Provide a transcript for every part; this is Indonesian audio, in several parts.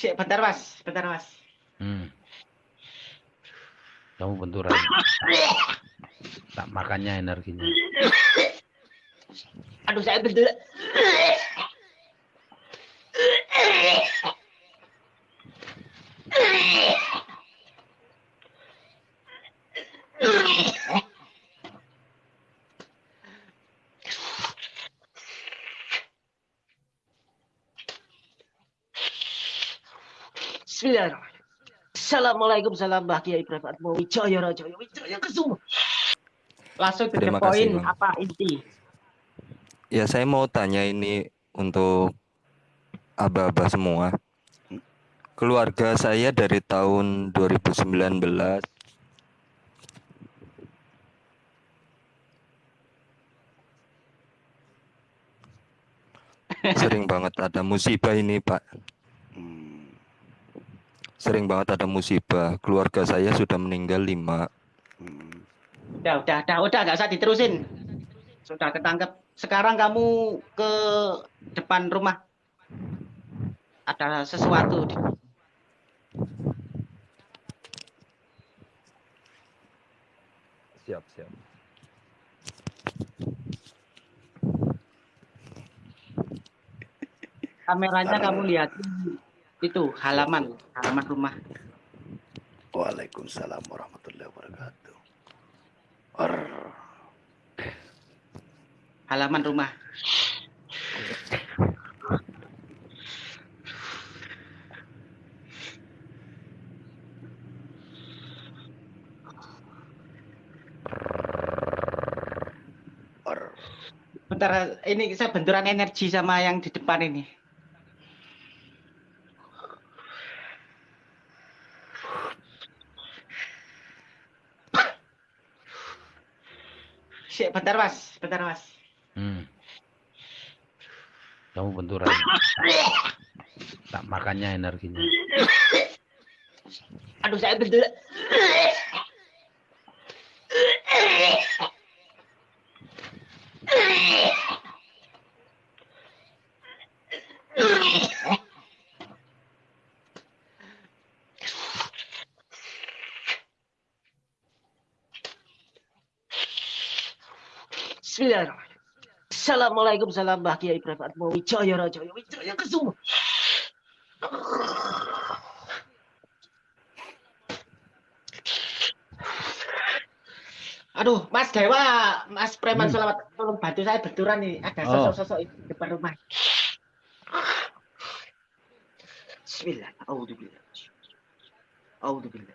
Sik, bentar mas, bentar mas. Hmm. Kamu benturan. Tak makannya energinya. Aduh saya bentur. Assalamualaikum salam Mbah Kiai Ibrahim Atmo Wijaya Raja Wijaya Kesuma. Langsung ke Terima poin Bang. apa inti? Ya, saya mau tanya ini untuk aba-aba semua. Keluarga saya dari tahun 2019 sering banget ada musibah ini, Pak. Sering banget ada musibah. Keluarga saya sudah meninggal lima. Udah, udah, udah, udah, nggak usah diterusin. Sudah ketangkep. Sekarang kamu ke depan rumah. Ada sesuatu. di- Siap, siap. Kameranya kamu lihat itu halaman, halaman rumah. Waalaikumsalam warahmatullahi wabarakatuh. Ar, Halaman rumah. ar. Bentar, ini saya benturan energi sama yang di depan ini. Sik, bentar mas, bentar mas. Hmm. Kamu benturan. Tak makannya energinya. Aduh saya bentur. Bismillahirrahmanirrahim. Assalamualaikum salam Mbah Kiai Ibrahim Atmo Wijaya Raja Wijaya Kesuma. Aduh, Mas Dewa, Mas Preman Hmm. selamat tolong bantu saya benturan nih. Ada Oh. sosok-sosok di depan rumah. Bismillah. Auzubillah. Auzubillah.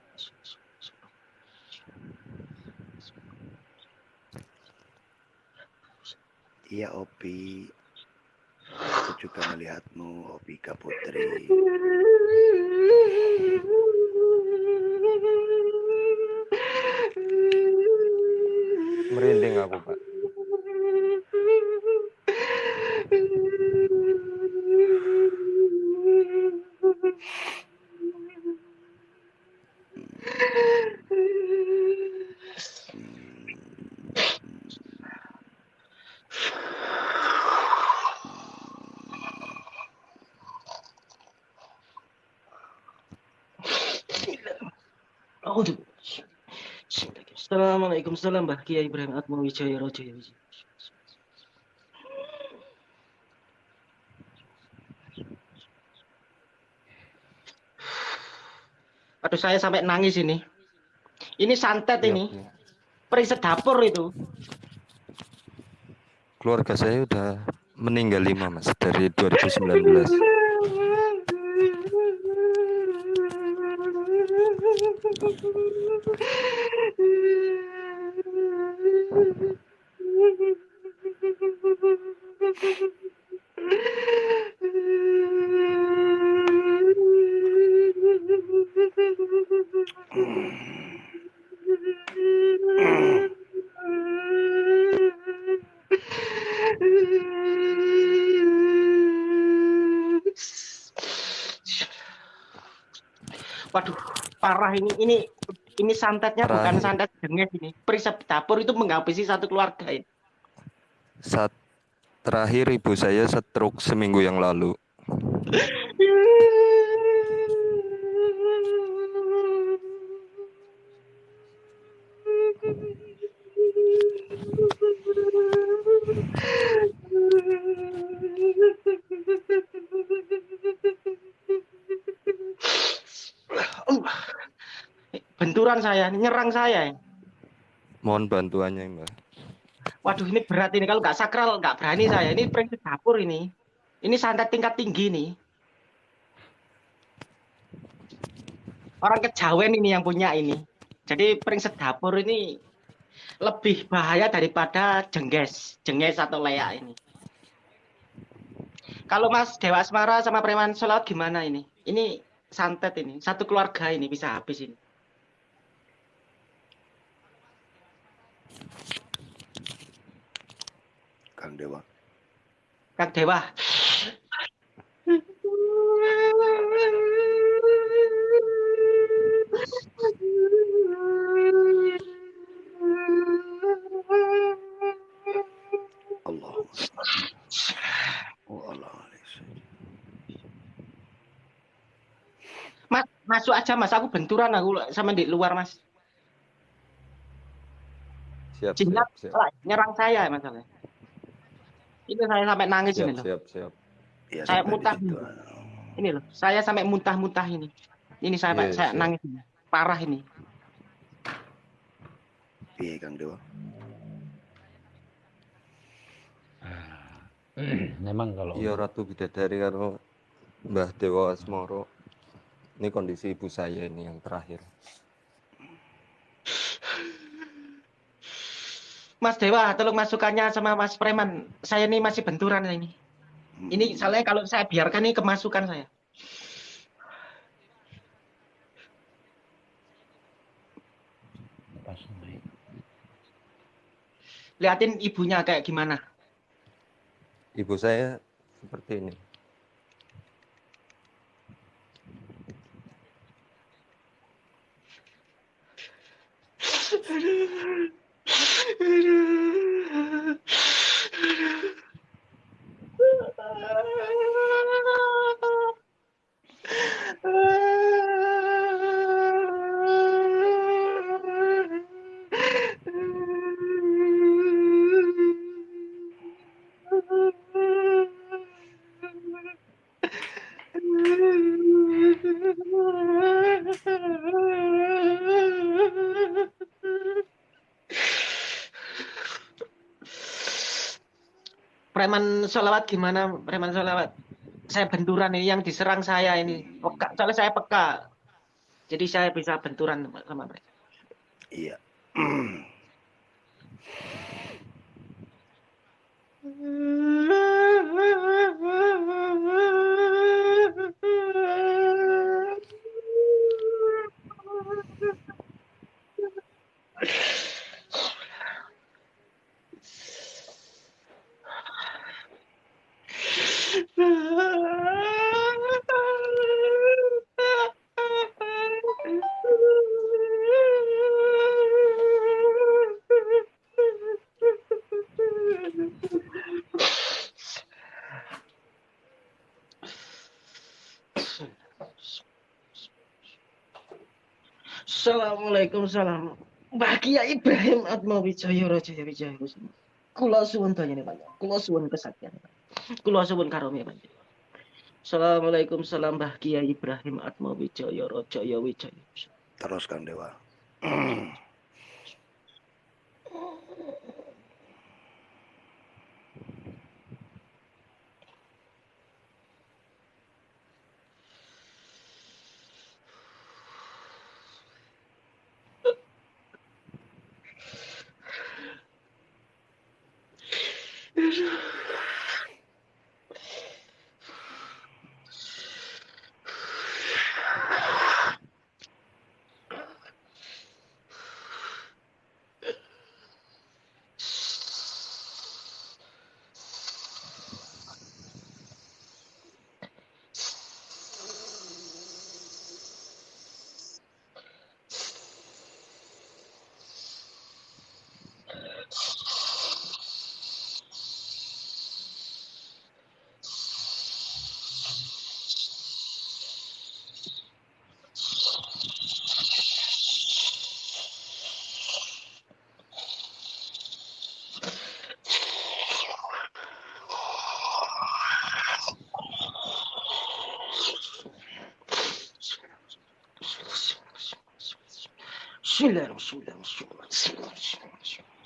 Iya Opi. Aku juga melihatmu, Opika Putri. Merinding aku, Pak. Auzubillah. Assalamualaikum salam Mbah Kiai Ibrahim Atmo Wijaya Raja Aduh saya sampai nangis ini. Ini santet Iya, ini. iya. Periset dapur itu. Keluarga saya udah meninggal lima, Mas, dari 2019. ini. Ini ini santetnya bukan Terakhir. santet denges ini. Periset dapur itu menghabisi satu keluarga ini. Saat terakhir ibu saya stroke seminggu yang lalu. saya, nyerang saya. Mohon bantuannya, Mbak. Waduh, ini berat ini. Kalau nggak sakral, nggak berani saya. Ini prinsip dapur ini. Ini santet tingkat tinggi nih. Orang kejawen ini yang punya ini. Jadi prinsip dapur ini lebih bahaya daripada jengges, jengges atau leak ini. Kalau Mas Dewa Asmara sama Preman Solawat gimana ini? Ini santet ini, satu keluarga ini bisa habis ini. Kang Dewa. Kang Dewa. Oh Allah. Mas, masuk aja Mas, aku benturan aku sama di luar Mas. Siap, Jinak siap, siap. lah, nyerang saya masalahnya. Ini saya sampai nangis ini Siap, loh. siap, siap. Ya, Saya muntah. situ. Ini loh, saya sampai muntah-muntah ini. Ini sampai Iya, saya siap. nangis ini. Parah ini. Piye Kang Dewa? Memang kalau Iya Ratu Bidadari karo Mbah Dewa Asmoro. Ini kondisi ibu saya ini yang terakhir. Mas Dewa, tolong masukannya sama Mas Preman. Saya ini masih benturan ini. Hmm. Ini soalnya kalau saya biarkan ini kemasukan saya. Liatin ibunya kayak gimana. Ibu saya seperti ini. Preman Ah! Solawat gimana? Preman solawat. Saya benturan ini yang diserang saya ini. Peka, soalnya saya peka. Jadi saya bisa benturan sama mereka. Assalamualaikum salam. Bahagia Ibrahim Atma Wijaya Raja Wijaya Kusuma. Kula suwun danyane panjang. Kula suwun kesaktian. Kula suwun karunia panjang. Assalamualaikum salam bahagia Ibrahim Atma Wijaya Raja Wijaya Kusuma. Terus Kang Dewa. Bismillahirrahmanirrahim. Bismillahirrahmanirrahim. Bismillahirrahmanirrahim.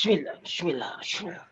Bismillah, bismillah, bismillah, bismillah, bismillah.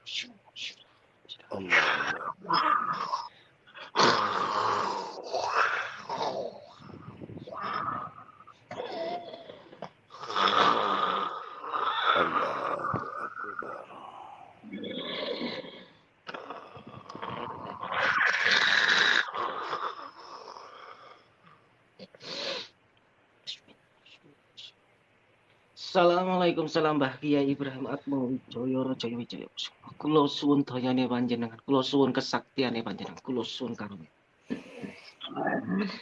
Assalamualaikum salam Mbah Kiai Ibrahim Atmo Wijoyo Rojoyo Wijoyo. Kulo suwun dayane panjenengan, kulo suwun kesaktiane panjenengan, kulo suwun karunia.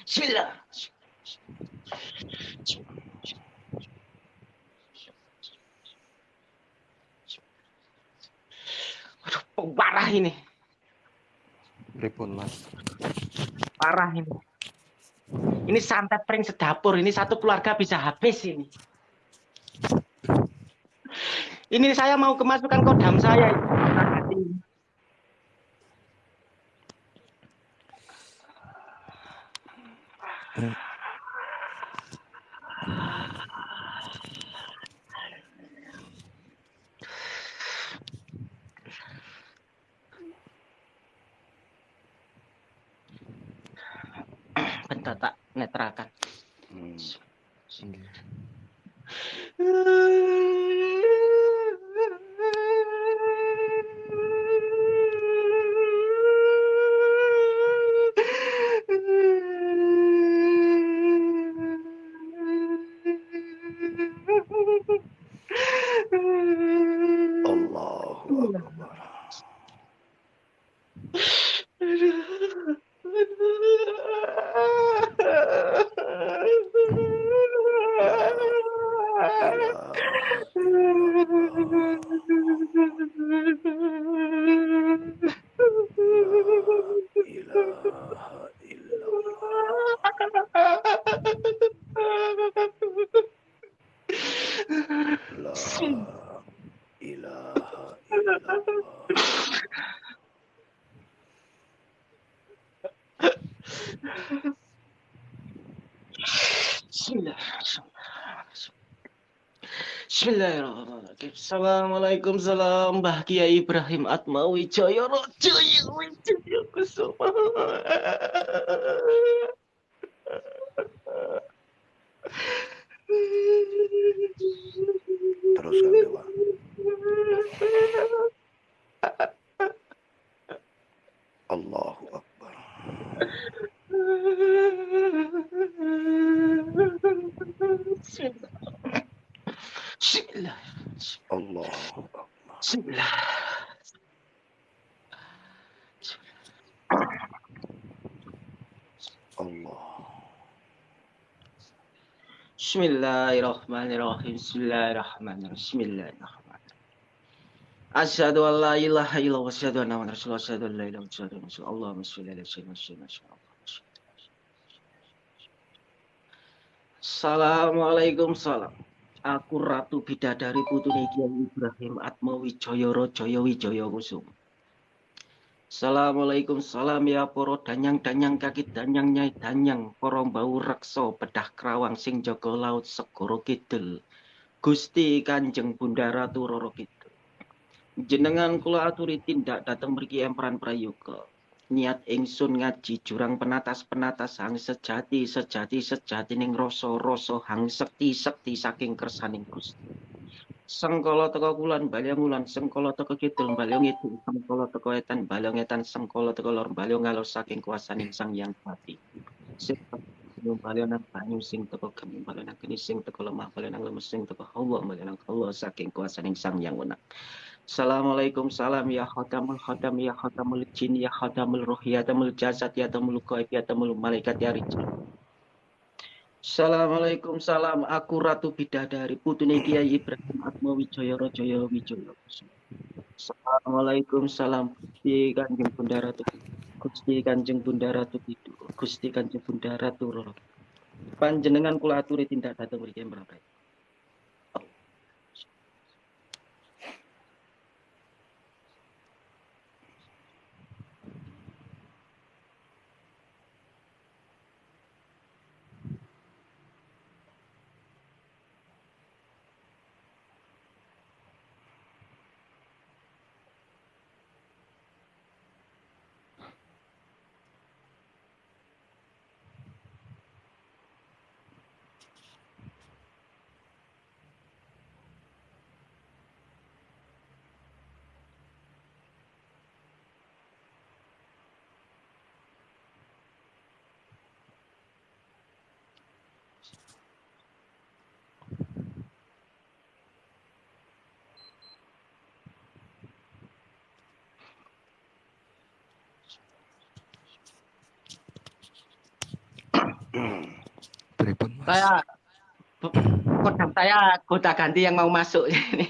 Bismillah. Aduh, parah ini, Pripun Mas? parah ini. Ini santet pring sedapur, ini satu keluarga bisa habis ini. Ini saya mau kemasukan kodam saya. Assalamualaikum salam Mbah Kiai Ibrahim Atmawi Jaya Wijaya Kusuma. Teruskan Dewa. Allahu Akbar. Bismillah. Allahu Akbar. Bismillah. Allah. Bismillahirrahmanirrahim. Bismillahirrahmanirrahim. Bismillahirrahmanirrahim. Asyhadu an la ilaha illallah wa asyhadu anna Muhammadar Rasulullah. Asyhadu an la ilaha illallah wa asyhadu anna Rasulullah. Allahumma shalli ala sayyidina Muhammad. Assalamualaikum salam. Aku Ratu Bidadari Putune Kiai Ibrahim Atma Wijaya Rajaya Wijaya Kusuma. Assalamualaikum salam ya poro danyang danyang kaki danyang nyai danyang. Poro bau rekso bedah kerawang sing jaga laut segoro kidul. Gusti Kanjeng Bunda Ratu Roro Kidul. Jenengan kula aturi tindak dateng mriki emperan prayoga. Niat ingsun ngaji jurang penatas penatas hang sejati sejati sejati ning rasa rasa hang sekti sekti saking kersaning Gusti Sengkala teko kulon balyong ulon, sengkala teko kidul balyong itu, sengkala teko etan balyong etan, sengkala teko lor balyong ngalor saking kuasaning sang yang pati. Sip. gunung balenan banyu sing teko gemi balenan geni sing teko lemah balenan lemes sing teko Allah balenan Allah saking kuasaning sang yang wenang Assalamualaikum salam ya khatamul khatam ya khatamul jin ya khatamul ruh ya tamul jasad ya tamul qaib ya tamul malaikat ya rijal Assalamualaikum salam. Aku Ratu Bidadari putune Kiai Ibrahim Atma Wijaya Rajaya Wijaya Assalamualaikum salam. Gusti Kanjeng Bunda Ratu Gusti Kanjeng Bunda Ratu Gusti Kanjeng Bunda Ratu Roro. Panjenengan kula aturi tindak mriki mriki Pripun, Mas? Saya kodam saya kota ganti yang mau masuk ini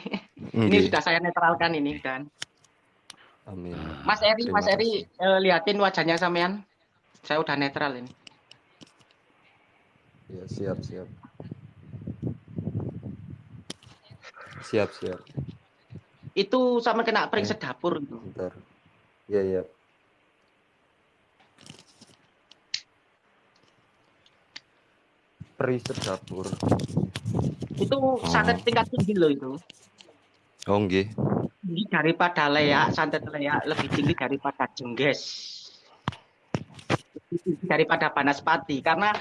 ini Nggih. sudah saya netralkan ini kan Amin. Mas Eri Terima Mas Eri eh, liatin wajahnya sampean saya udah netral ini Ya, siap, siap. Siap, siap. itu sama kena pring Eh. sedapur itu Bentar. Ya, ya. Peri sedapur. itu santet tingkat tinggi loh itu. Oh, nggih. daripada leak santet leak lebih tinggi daripada jengges. Lebih tinggi daripada banaspati karena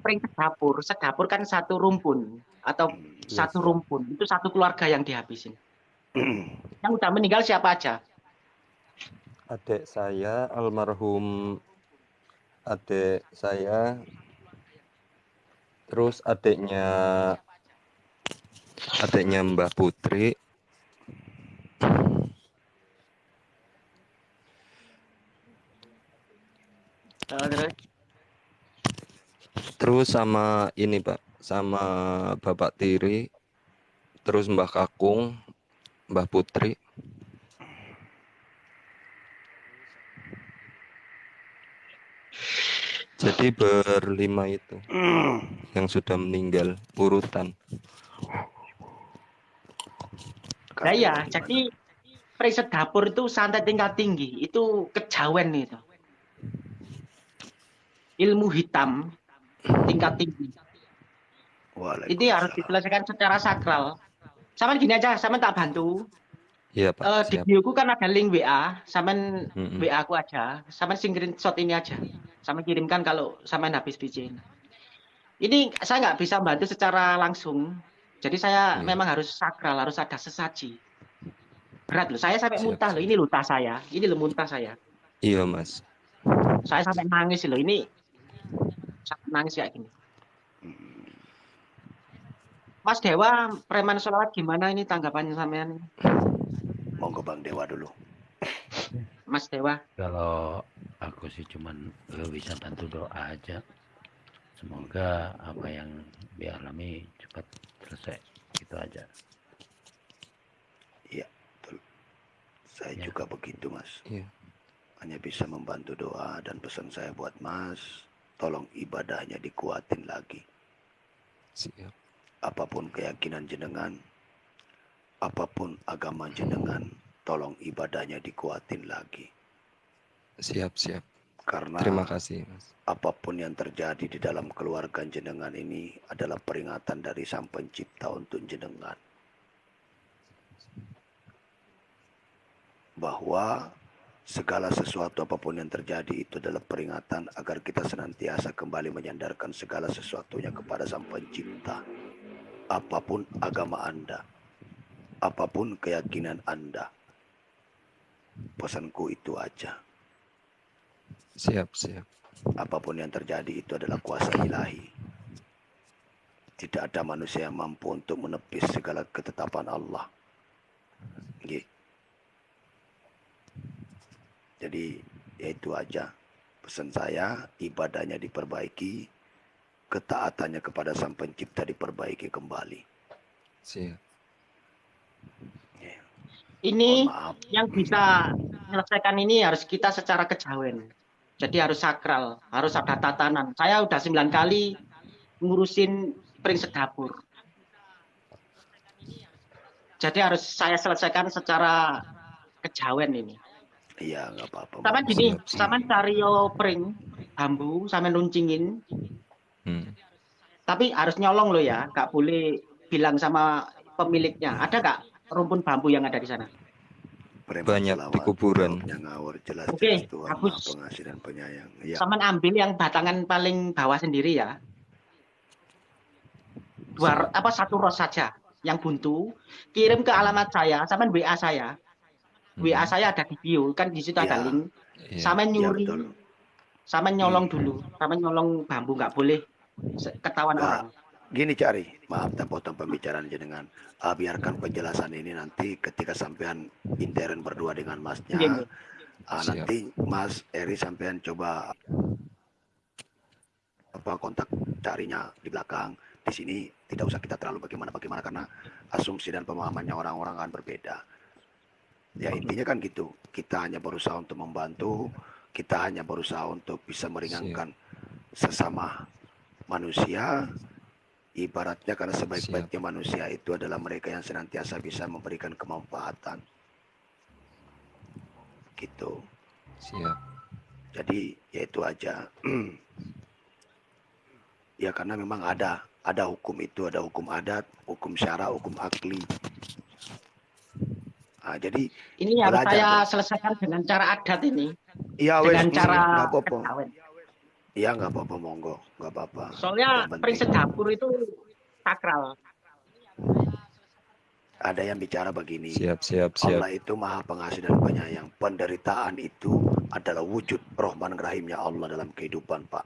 pring sedapur sedapur kan satu rumpun atau Iya, satu rumpun itu satu keluarga yang dihabisin. Yang udah meninggal siapa aja? Adik saya almarhum adik saya terus adiknya adiknya Mbah Putri. Terus? Terus sama ini Pak sama Bapak Tiri terus Mbah Kakung Mbah Putri jadi berlima itu yang sudah meninggal urutan Nah, iya, jadi preset dapur itu santet tingkat tinggi, itu kejawen itu. Ilmu hitam tingkat tinggi. Ini harus diselesaikan secara sakral. Sama gini aja, sama tak bantu. Iya Pak Eh, di siap bioku kan ada link WA, sama Mm-mm. WA aku aja, sama screenshot ini aja, sama kirimkan kalau sama habis bikin. Ini saya nggak bisa bantu secara langsung, jadi saya Iya. memang harus sakral, harus ada sesaji. Berat loh, saya sampai Siap, muntah loh, ini loh tas saya, ini loh muntah saya. iya Mas Saya sampai nangis loh, ini sampai nangis kayak gini. Mas Dewa, preman sholawat gimana ini tanggapannya sampean, Monggo Bang Dewa dulu. Mas Dewa? Kalau aku sih cuman bisa bantu doa aja. Semoga apa yang dialami cepat selesai. Gitu aja. Saya Ya. juga begitu, Mas. Iya. Hanya bisa membantu doa dan pesan saya buat Mas, tolong ibadahnya dikuatin lagi. siap Apa pun keyakinan jenengan, apa pun agama jenengan, tolong ibadahnya dikuatin lagi. siap siap Karena terima kasih Mas apa pun yang terjadi di dalam keluarga jenengan ini adalah peringatan dari Sang Pencipta untuk jenengan. Bahwa segala sesuatu apa pun yang terjadi itu adalah peringatan agar kita senantiasa kembali menyandarkan segala sesuatunya kepada Sang Pencipta. Apa pun agama Anda, apa pun keyakinan Anda. Pesanku itu aja. siap siap apa pun yang terjadi itu adalah kuasa ilahi. Tidak ada manusia yang mampu untuk menepis segala ketetapan Allah. Nggih. Jadi ya itu aja pesan saya ibadahnya diperbaiki ketaatannya kepada sang pencipta diperbaiki kembali Siap. Ini maaf yang bisa menyelesaikan ini harus kita secara kejawen. Jadi harus sakral, harus ada tatanan. Saya udah sembilan kali ngurusin prinsip dapur. Jadi harus saya selesaikan secara kejawen ini. iya nggak apa-apa Sama gini, sama cario pring bambu, sama nuncingin. Hmm. Tapi harus nyolong loh ya, nggak boleh bilang sama pemiliknya. Ada nggak rumpun bambu yang ada di sana? Banyak di kuburan. rohnya ngawur jelas Oke. Maha pengasih dan penyayang ya Sama ambil yang batangan paling bawah sendiri ya. Dua apa satu ros saja yang buntu, kirim ke alamat saya, sama WA saya. WA saya ada di bio, kan di situ ada Ya. link. Iya. Sama Iya, nyuri, betul. sama nyolong dulu, sama nyolong bambu nggak boleh ketahuan Nah, orang. Gini cari, maaf tak potong pembicaraan jenengan. Ah, biarkan penjelasan ini nanti ketika sampean intern berdua dengan masnya. Siap. nanti Mas Eri sampean coba apa kontak carinya di belakang. Di sini tidak usah kita terlalu bagaimana-bagaimana karena asumsi dan pemahamannya orang-orang akan berbeda. Ya intinya kan gitu. Kita hanya berusaha untuk membantu, kita hanya berusaha untuk bisa meringankan sesama manusia ibaratnya karena sebaik-baiknya manusia itu adalah mereka yang senantiasa bisa memberikan kemanfaatan. Gitu. Siap. jadi ya itu aja. Ya karena memang ada ada hukum itu ada hukum adat hukum syara hukum akli. Nah, jadi Ini harus saya Bro. selesaikan dengan cara adat ini, ya wes dengan cara apa-apa kejawen. ya nggak apa-apa monggo nggak apa-apa Soalnya prinsip dapur itu sakral. ada yang bicara begini Siap, siap, siap. Allah itu maha pengasih dan penyayang. Penderitaan itu adalah wujud rahman rahimnya Allah dalam kehidupan Pak.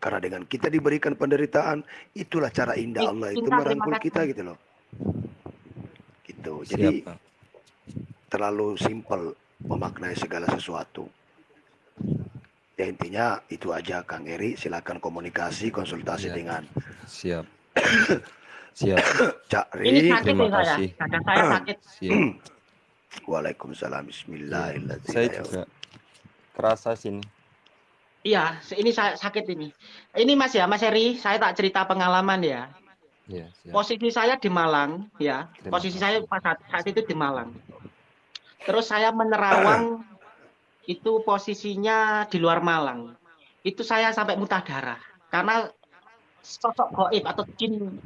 Karena dengan kita diberikan penderitaan, itulah cara indah Baik, Allah itu merangkul kita gitu loh. Gitu. Siap, Jadi Pak. terlalu simpel memaknai segala sesuatu. Ya intinya itu aja Kang Eri, silakan komunikasi, konsultasi Iya. dengan Siap. Siap. Cak Ini Ri. sakit terima saya, kasih. saya sakit. Siap. Waalaikumsalam. Bismillahirrahmanirrahim. Saya juga kerasa sini. Iya, ini saya sakit ini. Ini Mas ya, Mas Eri, saya tak cerita pengalaman ya. Iya, siap. Posisi saya di Malang, ya. Terima Posisi kasih. saya pas saat, saat itu di Malang. Terus saya menerawang itu posisinya di luar Malang. Itu saya sampai muntah darah karena sosok goib atau jin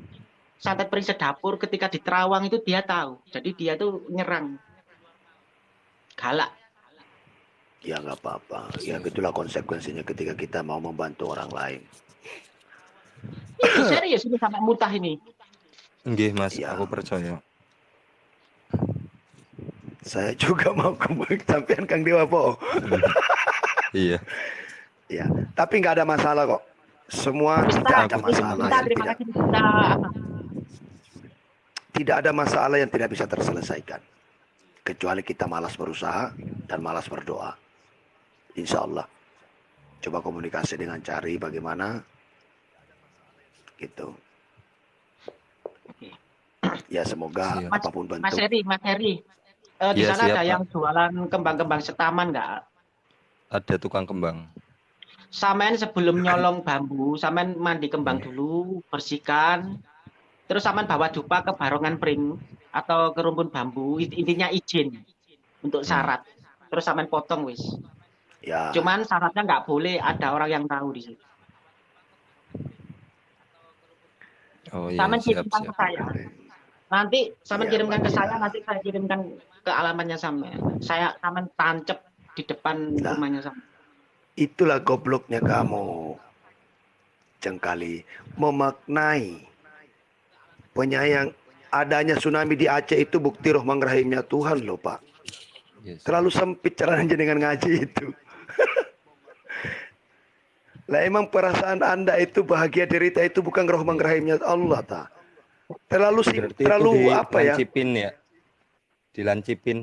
santet periset dapur ketika di Terawang itu dia tahu. Jadi dia tuh nyerang. Galak. Ya nggak apa-apa. Ya itulah konsekuensinya ketika kita mau membantu orang lain. Itu serius ini sampai muntah ini. Nggih, Mas, Iya. aku percaya. Saya juga mau kembali sampean Kang Dewa Po. Iya. Ya, tapi nggak ada masalah kok. Semua Bisa, tidak ada masalah. Kita terima kasih kita. tidak ada masalah yang tidak bisa terselesaikan. Kecuali kita malas berusaha dan malas berdoa. Insya Allah. Coba komunikasi dengan cari bagaimana. Gitu. Ya semoga Siap. apa pun Mas bentuk. Heri, Mas Heri. Eh, di Iya, sana siap, ada Pak. yang jualan kembang-kembang setaman nggak? Ada tukang kembang. Samen sebelum nyolong bambu, samen mandi kembang Iya. dulu, bersihkan. Terus samen bawa dupa ke barongan pring atau ke rumpun bambu, Int- intinya izin untuk Hmm. syarat. Terus samen potong wis. Ya. Cuman syaratnya nggak boleh ada orang yang tahu di situ. Oh iya, Samen siap, siap. saya. Nanti samen Iya, kirimkan ke saya, nanti saya kirimkan ke alamatnya samen. Saya samen tancep di depan Nah. rumahnya samen. Itulah gobloknya kamu. Cengkali memaknai penyayang adanya tsunami di Aceh itu bukti rahman rahimnya Tuhan loh Pak. Yes. Terlalu sempit caranya dengan ngaji itu. Lah emang perasaan Anda itu bahagia derita itu bukan rahman rahimnya Allah ta. Terlalu sih terlalu apa ya? dilancipin ya? Dilancipin.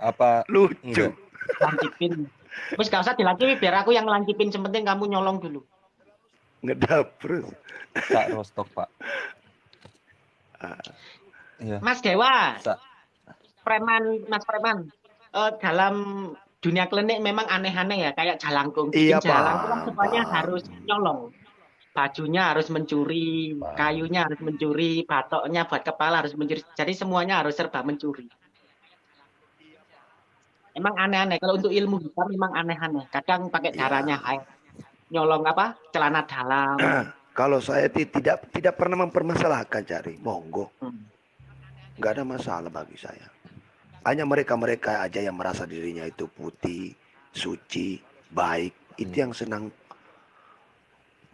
Apa Lucu. enggak? lancipin Terus gak usah dilancipi biar aku yang lancipin sepenting kamu nyolong dulu Ngedap terus. Sak rostok, Pak. Ah. Iya. Mas Dewa Sak. preman Mas preman eh, dalam dunia klinik memang aneh-aneh ya kayak jalangkung Iya, jalangkung kan semuanya harus nyolong bajunya harus mencuri kayunya harus mencuri batoknya buat kepala harus mencuri. Jadi semuanya harus serba mencuri. Emang aneh-aneh. Kalau untuk ilmu kita memang aneh-aneh. Kadang pakai Iya. darahnya air nyolong apa? Celana dalam. Kalau saya ti- tidak tidak pernah mempermasalahkan cari, monggo, Hmm. nggak ada masalah bagi saya. Hanya mereka-mereka aja yang merasa dirinya itu putih, suci, baik, itu Hmm. yang senang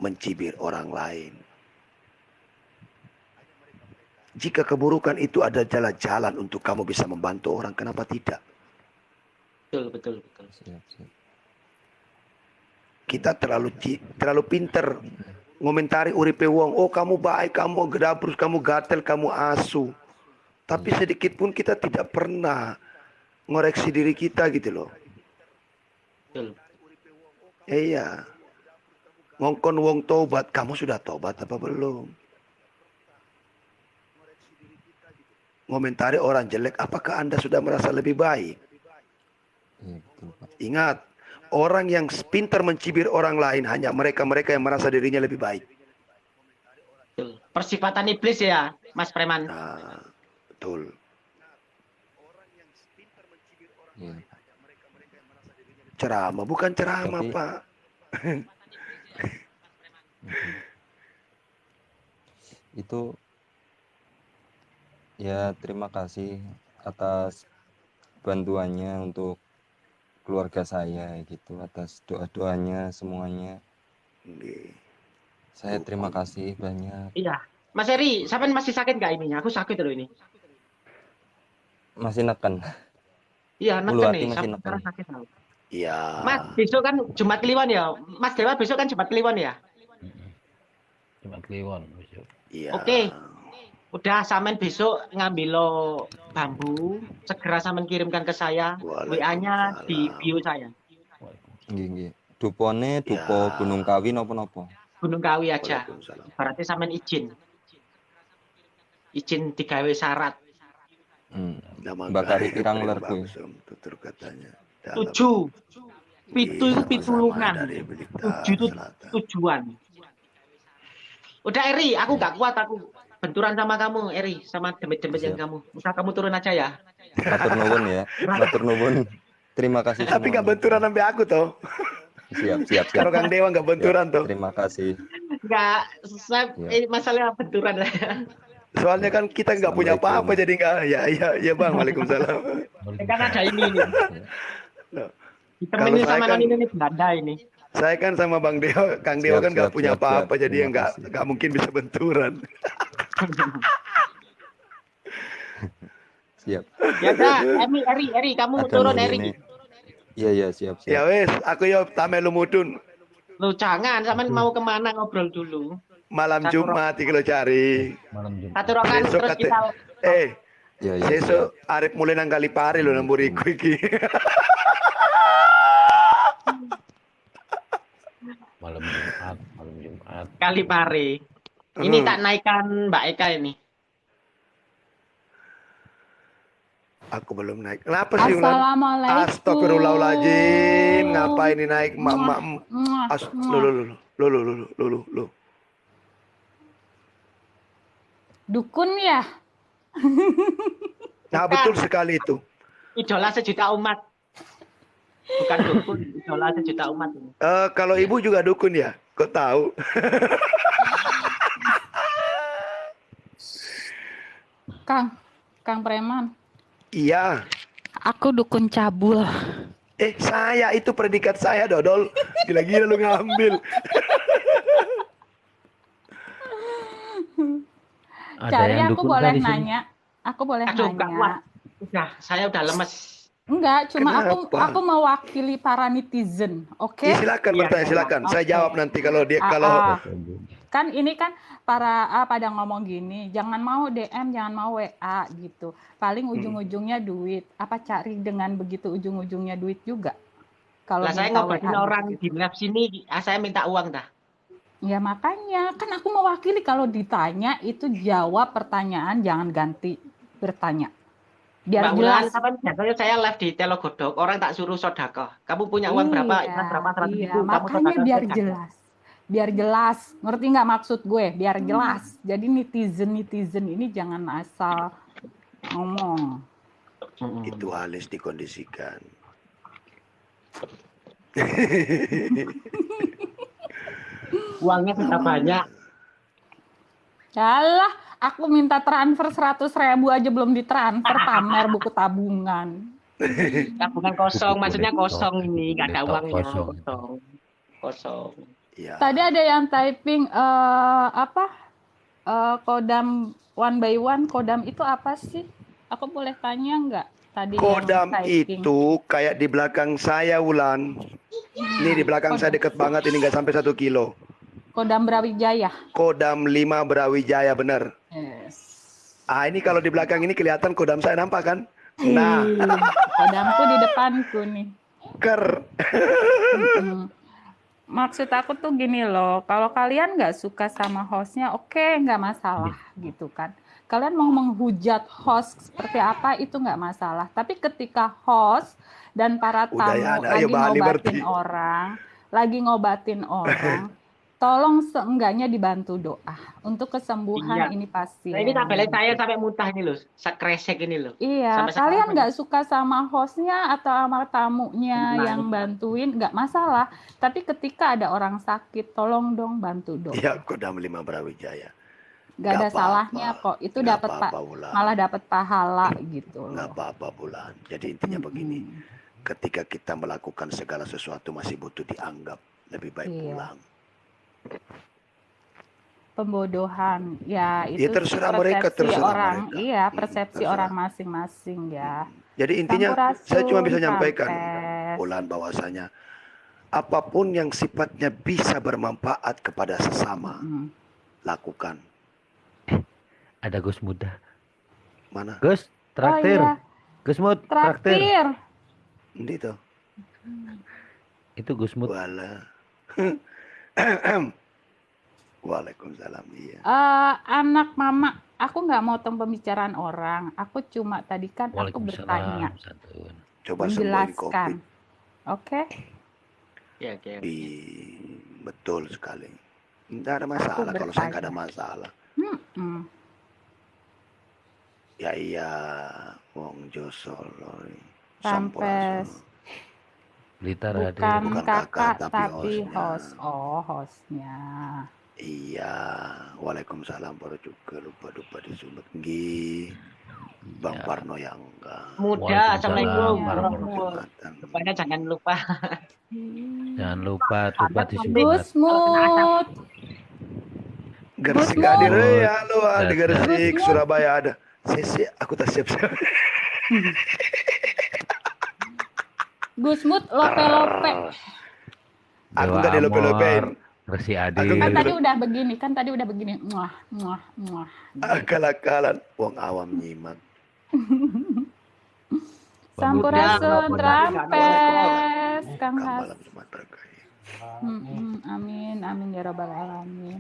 mencibir orang lain. Jika keburukan itu ada jalan-jalan untuk kamu bisa membantu orang, kenapa tidak? betul betul betul. Kita terlalu terlalu pinter ngomentari uripe wong. Oh kamu baik, kamu gedabrus, kamu gatel, kamu asu. Tapi sedikit pun kita tidak pernah ngoreksi diri kita gitu loh. betul Iya. Ngongkon wong tobat, kamu sudah tobat apa belum? Ngomentari orang jelek, apakah Anda sudah merasa lebih baik? Ingat, orang yang pintar mencibir orang lain hanya mereka-mereka yang merasa dirinya lebih baik. persifatan iblis ya Mas preman Nah, betul. Ceramah bukan ceramah, Tapi- Pak. Itu ya terima kasih atas bantuannya untuk keluarga saya gitu atas doa-doanya semuanya. Saya terima kasih banyak. Iya. Mas Eri, sampean masih sakit nggak ininya? Aku sakit loh ini. Masih neken. Iya, neken nih. masih neken. sakit. Iya. Mas, besok kan Jumat Kliwon ya. Mas Dewa besok kan Jumat Kliwon ya. Cuma kliwon besok. Iya. Oke. Udah samen besok ngambil lo bambu, segera samen kirimkan ke saya. WA-nya di bio saya. Nggih, nggih. Dupone dupo Ya. Gunung Kawi napa-napa. Gunung Kawi aja. Berarti samen izin. Izin digawe syarat. Hmm. Bakari gaib pirang ler kuwi. tutur katanya. Tujuh. Pitu Iya, itu pitulungan. dari Blitar Tujuh itu tujuan. Udah Eri, aku nggak kuat aku benturan sama kamu Eri, sama demit-demit yang Siap. kamu. Udah kamu turun aja ya. Matur nuwun ya. Matur nuwun. Terima kasih Tapi nggak semuanya. benturan sampai aku toh. Siap, siap, siap. Kalau Kang Dewa nggak benturan Siap, toh. Terima kasih. Nggak, saya, Iya. ini masalah benturan lah. Soalnya kan kita nggak punya apa-apa jadi nggak. Ya, ya, ya bang. Waalaikumsalam. kan ada ini nih. Loh, saya sama kan- ini Belanda ini. Saya kan sama Bang Dewa, Kang Dewa Siap, kan nggak punya apa-apa, jadi ya nggak nggak mungkin bisa benturan. Siap. Ya udah, Eri, Eri, Eri, kamu Ada turun Eri. Iya, iya, siap, siap. Ya wes, aku yo tamelu mudun Lu jangan, sama mau ke mana ngobrol dulu. malam Satu Jumat iki lo cari. Malam Jumat. Satu rokan Besok terus kate- kita Eh, Iya, iya. sesuk arep mulai nang kali pari lo nang buriku iki. malam Jumat, malam Jumat. Kali pare. Ini tak naikkan Mbak Eka ini. Aku belum naik. Kenapa sih? Assalamualaikum. Astagfirullahaladzim. Ngapain ini naik? Mak, mak, lulu, lulu, lulu, lulu, lulu. Dukun ya? nah betul sekali itu. Idola sejuta umat. Bukan dukun, idola sejuta umat ini. Eh kalau ibu juga dukun ya? Kok tahu? Kang, Kang Preman. Iya. Aku dukun cabul. Eh saya itu predikat saya dodol. Gila-gila lu ngambil. Ada Cari yang aku dukun boleh sini? nanya. Aku boleh Aduh, nanya. Udah, saya udah lemes. Enggak, cuma aku Kenapa? aku mewakili para netizen, oke? Ya, silakan bertanya silakan. Saya Oke. jawab nanti kalau dia Ah, kalau ah. Kan ini kan para ah, pada ngomong gini, jangan mau DM, jangan mau WA gitu. Paling Hmm. ujung-ujungnya duit. Apa cari dengan begitu ujung-ujungnya duit juga? Kalau Lah saya ngobatin orang gitu. di lab sini, ah, saya minta uang dah. Ya makanya kan aku mewakili kalau ditanya itu jawab pertanyaan jangan ganti bertanya. Biar Mbak jelas. kapan biasanya saya live di Telogodok, orang tak suruh sodakoh. Kamu punya uang berapa? Iya, Ikhlas berapa? 100 iya. ribu. Kamu Makanya sodakoh, biar saya jelas. Biar jelas. Ngerti nggak maksud gue? Biar Hmm. jelas. Jadi netizen-netizen ini jangan asal ngomong. Mm-mm. itu halus dikondisikan. Uangnya sudah banyak. Yalah, aku minta transfer 100 ribu aja belum ditransfer pamer buku tabungan. Tabungan kosong, maksudnya kosong ini, nggak ada uangnya. kosong. Kosong. Kosong. Ya. Tadi ada yang typing eh apa? Eh, kodam one by one, kodam itu apa sih? Aku boleh tanya nggak? Tadi yang Kodam itu kayak di belakang saya Wulan. Ini di belakang saya deket banget ini nggak sampai satu kilo. Kodam Brawijaya. Kodam 5 Brawijaya bener. Yes. Ah ini kalau di belakang ini kelihatan kodam saya nampak kan? Nah, Ih, kodamku di depanku nih. ker. Maksud aku tuh gini loh, kalau kalian nggak suka sama hostnya, oke nggak masalah gitu kan. Kalian mau menghujat host seperti apa itu nggak masalah. Tapi ketika host dan para Udah tamu ya, anak, lagi ngobatin berarti. orang, lagi ngobatin orang, tolong seenggaknya dibantu doa untuk kesembuhan Iya. ini pasti. Nah, ini tabelnya saya sampai muntah ini loh, sekresek ini loh. Iya, Sampai kalian nggak suka sama hostnya atau sama tamunya Nah, yang bantuin, nggak masalah. Tapi ketika ada orang sakit, tolong dong bantu dong. Ya kodam 5 Brawijaya. Nggak ada nggak apa-apa. salahnya kok. Itu dapat Wulan. malah dapat pahala gitu Nggak loh. apa-apa Bulan. Jadi intinya begini. Mm-mm. Ketika kita melakukan segala sesuatu masih butuh dianggap. Lebih baik Iya. pulang. Pembodohan, ya Ya, itu terserah persepsi mereka, terserah orang, mereka. iya Hmm, persepsi terserah. orang masing-masing ya. Jadi intinya saya cuma bisa nyampaikan. Bulan bahwasanya apa pun yang sifatnya bisa bermanfaat kepada sesama Mm. lakukan. Ada Gus Muda. Mana? Gus, Oh traktir. iya, Gus Mud, traktir. traktir. Ini tuh. Itu Gus Mud. Wala. Waalaikumsalam. Iya. Eh, anak mama, aku nggak mau tentang pembicaraan orang. Aku cuma tadi kan aku bertanya. Santun. Coba menjelaskan. Oke? Ya, oke. Di betul sekali. Tidak ada masalah kalau saya nggak ada masalah. Hmm. Ya iya, Wong Josolo. Sampes. Blitar ada. Bukan, Bukan kakak, kakak, tapi tapi hostnya. host. Oh, hostnya. Iya, Waalaikumsalam baru juga lupa lupa disebut Nggih. Bang Iya. Parno yang enggak. Muda, Assalamualaikum. Rupanya jangan lupa. Jangan lupa tupat di Gus Mut. Gersik hadir ya, halo di Good Gersik. Surabaya ada. Sesi, aku tak siap siap. Gus Mut lope-lope. Aku nggak dilope-lopein. Resi Aku Adi. Kan tadi udah begini, kan tadi udah begini. Muah, muah, muah. Akal-akalan, wong awam nyimak. Sampurasun, Muda, trampes, Kang Has. malam Amin, amin ya robbal alamin.